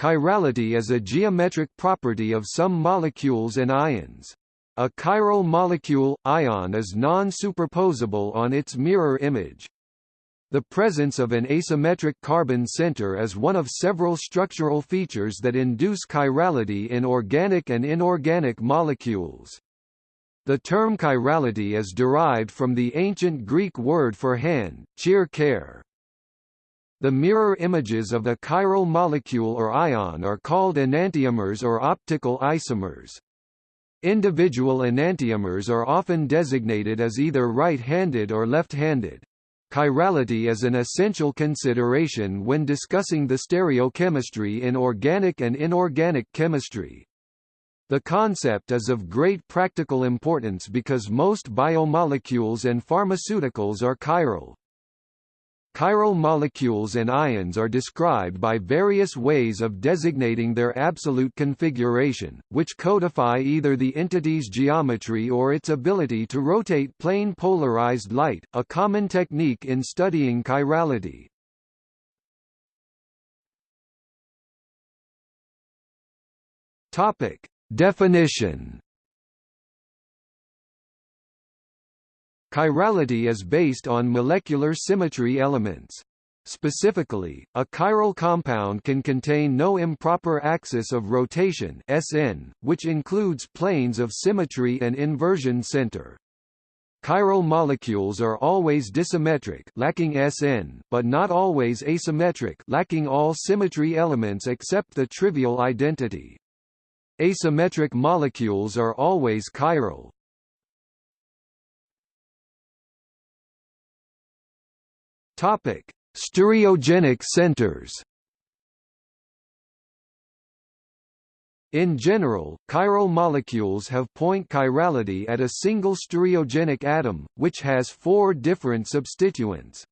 Chirality is a geometric property of some molecules and ions. A chiral molecule, ion is non-superposable on its mirror image. The presence of an asymmetric carbon center is one of several structural features that induce chirality in organic and inorganic molecules. The term chirality is derived from the ancient Greek word for hand, chir care. The mirror images of a chiral molecule or ion are called enantiomers or optical isomers. Individual enantiomers are often designated as either right-handed or left-handed. Chirality is an essential consideration when discussing the stereochemistry in organic and inorganic chemistry. The concept is of great practical importance because most biomolecules and pharmaceuticals are chiral. Chiral molecules and ions are described by various ways of designating their absolute configuration, which codify either the entity's geometry or its ability to rotate plane polarized light, a common technique in studying chirality. Topic: Definition Chirality is based on molecular symmetry elements. Specifically, a chiral compound can contain no improper axis of rotation SN, which includes planes of symmetry and inversion center. Chiral molecules are always dissymmetric lacking SN, but not always asymmetric lacking all symmetry elements except the trivial identity. Asymmetric molecules are always chiral. Topic: Stereogenic centers. In general, chiral molecules have point chirality at a single stereogenic atom, which has four different substituents.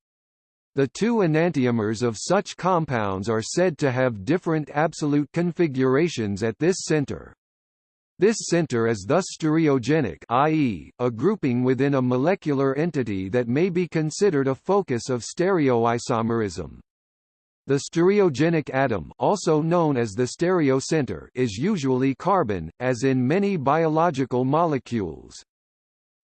The two enantiomers of such compounds are said to have different absolute configurations at this center. This center is thus stereogenic i.e., a grouping within a molecular entity that may be considered a focus of stereoisomerism. The stereogenic atom also known as the stereocenter is usually carbon, as in many biological molecules.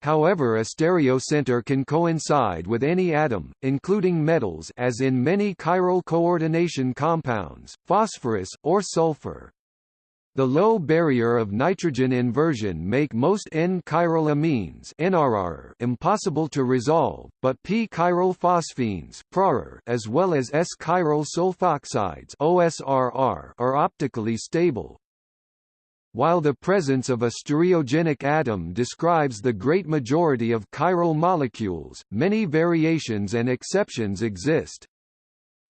However a stereocenter can coincide with any atom, including metals as in many chiral coordination compounds, phosphorus, or sulfur. The low barrier of nitrogen inversion make most N-chiral amines impossible to resolve, but p-chiral phosphines as well as S-chiral sulfoxides OSRR are optically stable. While the presence of a stereogenic atom describes the great majority of chiral molecules, many variations and exceptions exist.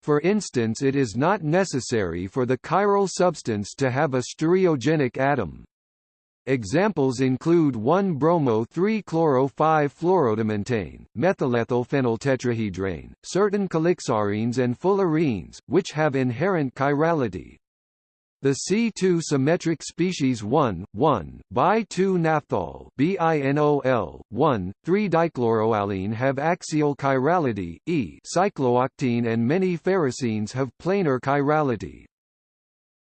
For instance it is not necessary for the chiral substance to have a stereogenic atom. Examples include 1-bromo-3-chloro-5-fluoroadamantane, methylethylphenyltetrahedrane, certain calixarenes and fullerenes, which have inherent chirality. The C2 symmetric species 1, 1, bi-2-naphthol BINOL, 1, 3-dichloroallene have axial chirality, E cyclooctene and many ferrocenes have planar chirality.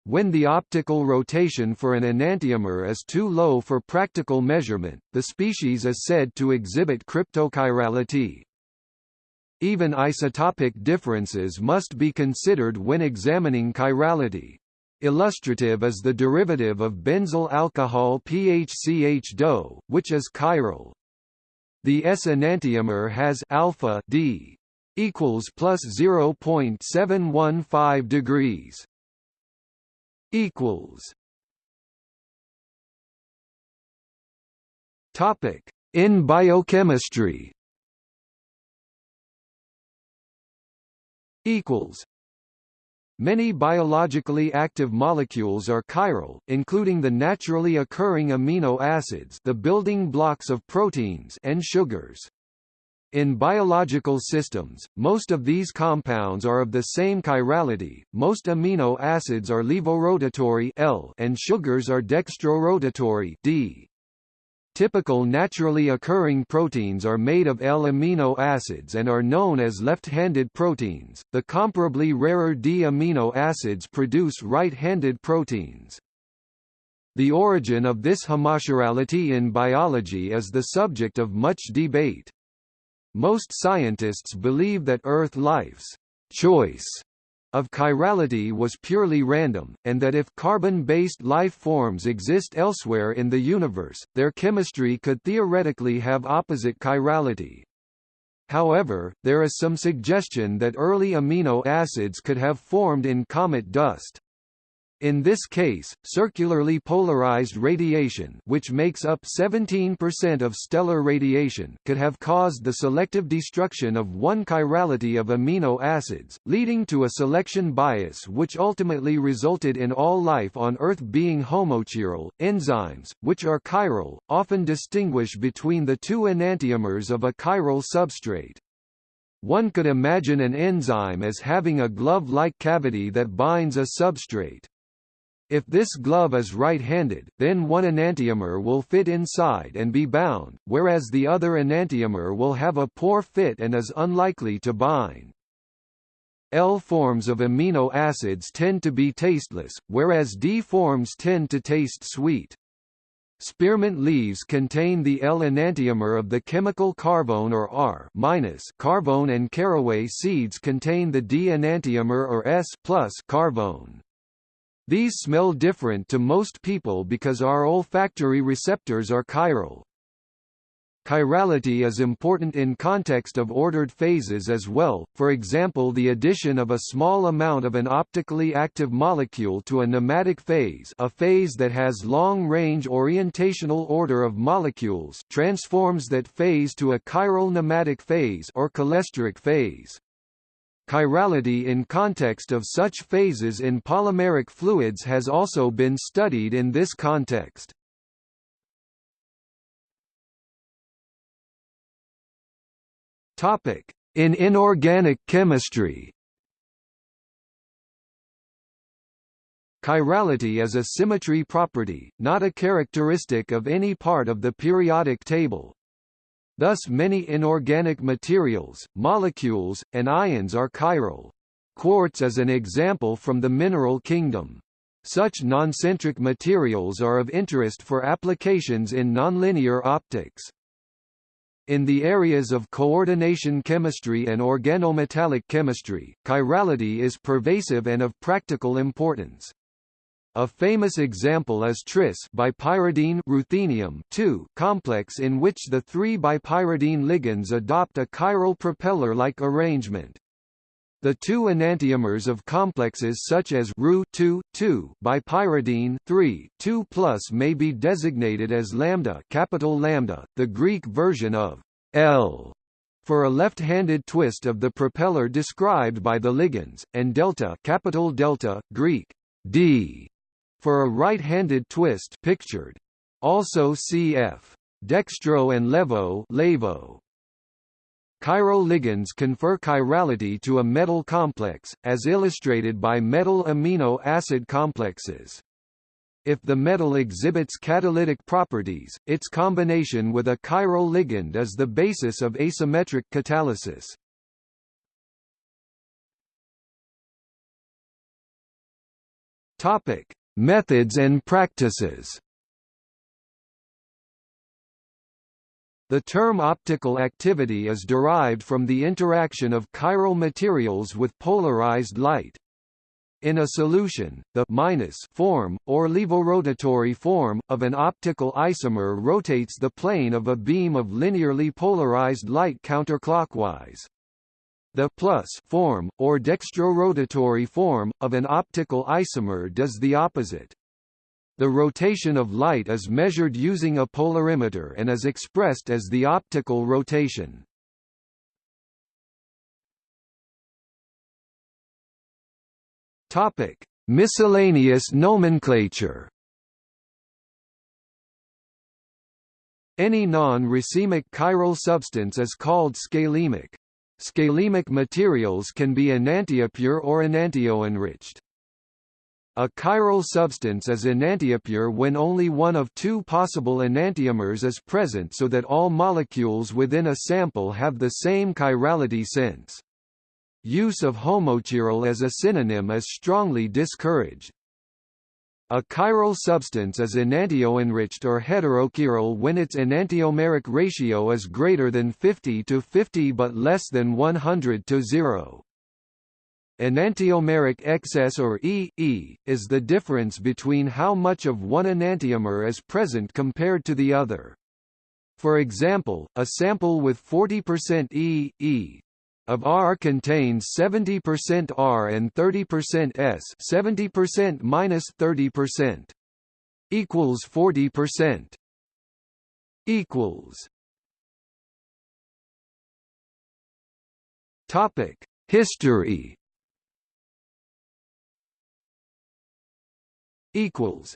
When the optical rotation for an enantiomer is too low for practical measurement, the species is said to exhibit cryptochirality. Even isotopic differences must be considered when examining chirality. Illustrative is the derivative of benzyl alcohol PHCH-DO, which is chiral. The S enantiomer has alpha D equals plus 0.715 degrees equals. Topic in biochemistry. Equals Many biologically active molecules are chiral, including the naturally occurring amino acids the building blocks of proteins and sugars. In biological systems, most of these compounds are of the same chirality, most amino acids are levorotatory L and sugars are dextrorotatory D. Typical naturally occurring proteins are made of L-amino acids and are known as left-handed proteins. The comparably rarer D-amino acids produce right-handed proteins. The origin of this homochirality in biology is the subject of much debate. Most scientists believe that Earth life's choice of chirality was purely random, and that if carbon-based life forms exist elsewhere in the universe, their chemistry could theoretically have opposite chirality. However, there is some suggestion that early amino acids could have formed in comet dust. In this case, circularly polarized radiation which makes up 17% of stellar radiation could have caused the selective destruction of one chirality of amino acids, leading to a selection bias which ultimately resulted in all life on Earth being homochiral. Enzymes, which are chiral, often distinguish between the two enantiomers of a chiral substrate. One could imagine an enzyme as having a glove-like cavity that binds a substrate. If this glove is right-handed, then one enantiomer will fit inside and be bound, whereas the other enantiomer will have a poor fit and is unlikely to bind. L forms of amino acids tend to be tasteless, whereas D forms tend to taste sweet. Spearmint leaves contain the L enantiomer of the chemical carvone or R carvone and caraway seeds contain the D enantiomer or S carvone. These smell different to most people because our olfactory receptors are chiral. Chirality is important in context of ordered phases as well, for example the addition of a small amount of an optically active molecule to a nematic phase a phase that has long-range orientational order of molecules transforms that phase to a chiral nematic phase or cholesteric phase. Chirality in context of such phases in polymeric fluids has also been studied in this context. Topic: In inorganic chemistry Chirality is a symmetry property, not a characteristic of any part of the periodic table. Thus many inorganic materials, molecules, and ions are chiral. Quartz is an example from the mineral kingdom. Such noncentric materials are of interest for applications in nonlinear optics. In the areas of coordination chemistry and organometallic chemistry, chirality is pervasive and of practical importance. A famous example is tris bipyridine ruthenium 2 complex in which the three bipyridine ligands adopt a chiral propeller-like arrangement. The two enantiomers of complexes such as Ru 2, 2 bipyridine 3, 2 plus may be designated as lambda, capital lambda, the Greek version of L for a left-handed twist of the propeller described by the ligands, and delta, capital delta, Greek D for a right-handed twist pictured. Also cf. Dextro and Levo Levo. Chiral ligands confer chirality to a metal complex, as illustrated by metal amino acid complexes. If the metal exhibits catalytic properties, its combination with a chiral ligand is the basis of asymmetric catalysis. Topic: Methods and practices The term optical activity is derived from the interaction of chiral materials with polarized light. In a solution, the minus form, or levorotatory form, of an optical isomer rotates the plane of a beam of linearly polarized light counterclockwise. The plus form, or dextrorotatory form, of an optical isomer does the opposite. The rotation of light is measured using a polarimeter and is expressed as the optical rotation. Topic: Miscellaneous nomenclature. Any non-racemic chiral substance is called scalemic. Scalemic materials can be enantiopure or enantioenriched. A chiral substance is enantiopure when only one of two possible enantiomers is present so that all molecules within a sample have the same chirality sense. Use of homochiral as a synonym is strongly discouraged. A chiral substance is enantioenriched or heterochiral when its enantiomeric ratio is greater than 50 to 50 but less than 100 to 0. Enantiomeric excess or E, e is the difference between how much of one enantiomer is present compared to the other. For example, a sample with 40% E, e of R contains 70% R and 30% S 70% minus 30% equals 40% equals Topic History. Equals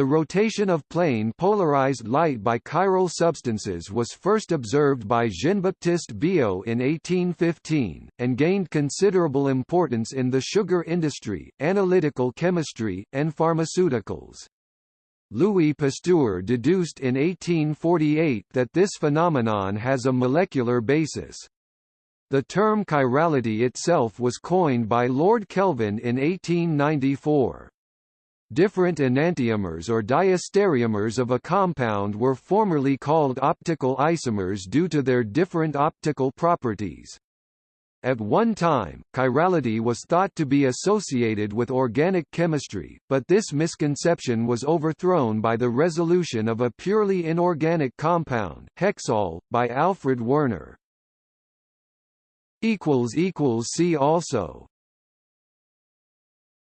the rotation of plane polarized light by chiral substances was first observed by Jean-Baptiste Biot in 1815, and gained considerable importance in the sugar industry, analytical chemistry, and pharmaceuticals. Louis Pasteur deduced in 1848 that this phenomenon has a molecular basis. The term chirality itself was coined by Lord Kelvin in 1894. Different enantiomers or diastereomers of a compound were formerly called optical isomers due to their different optical properties. At one time, chirality was thought to be associated with organic chemistry, but this misconception was overthrown by the resolution of a purely inorganic compound, hexol, by Alfred Werner. See also